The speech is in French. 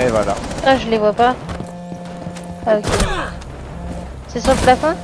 Et voilà. Ah, je les vois pas. Ah, ok. C'est sur le plafond?